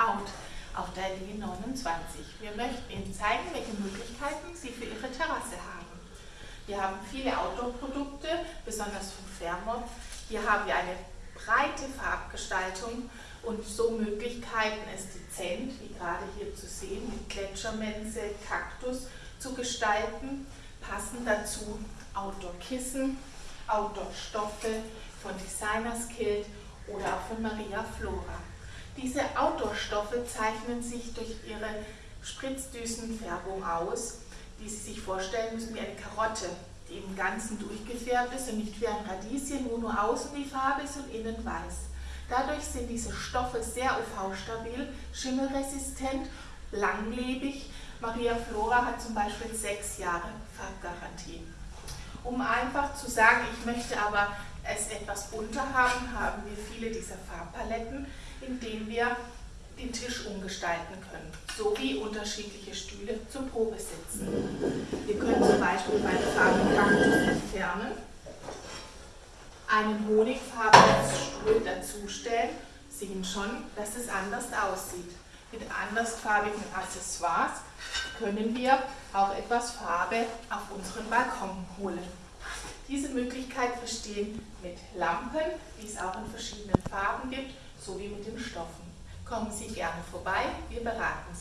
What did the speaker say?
Out auf der Linie 29. Wir möchten Ihnen zeigen, welche Möglichkeiten Sie für Ihre Terrasse haben. Wir haben viele Outdoor-Produkte, besonders von Fairmont. Hier haben wir eine breite Farbgestaltung und so Möglichkeiten, es dezent, wie gerade hier zu sehen, mit Gletschermense, Kaktus zu gestalten. Passen dazu Outdoor-Kissen, Outdoor-Stoffe von Designers Kilt oder auch von Maria Flora. Diese Outdoor-Stoffe zeichnen sich durch ihre Spritzdüsenfärbung aus, die Sie sich vorstellen müssen wie eine Karotte, die im Ganzen durchgefärbt ist und nicht wie ein Radieschen, wo nur außen die Farbe ist und innen weiß. Dadurch sind diese Stoffe sehr UV-stabil, schimmelresistent, langlebig. Maria Flora hat zum Beispiel sechs Jahre Farbgarantie. Um einfach zu sagen, ich möchte aber es etwas bunter haben, haben wir viele dieser Farbpaletten, in denen wir den Tisch umgestalten können, sowie unterschiedliche Stühle zum Probesitzen. Wir können zum Beispiel meine Farbe Kaktus entfernen, einen honigfarbenen Stuhl dazustellen, sehen schon, dass es anders aussieht. Mit andersfarbigen Accessoires können wir auch etwas Farbe auf unseren Balkon holen. Diese Möglichkeit bestehen mit Lampen, die es auch in verschiedenen Farben gibt, sowie mit den Stoffen. Kommen Sie gerne vorbei, wir beraten.